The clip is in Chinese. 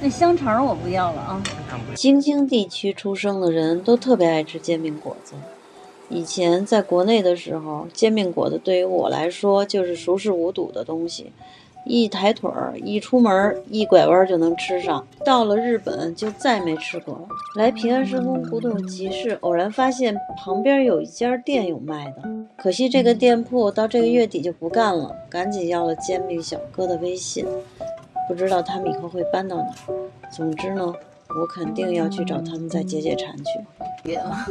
那香肠我不要了啊。京津地区出生的人都特别爱吃煎饼果子。以前在国内的时候，煎饼果子对于我来说就是熟视无睹的东西，一抬腿儿，一出门，一拐弯就能吃上。到了日本就再没吃过了。来平安神宫古董集市，偶然发现旁边有一家店有卖的，可惜这个店铺到这个月底就不干了，赶紧要了煎饼小哥的微信，不知道他们以后会搬到哪。总之呢。我肯定要去找他们再解解馋去。别了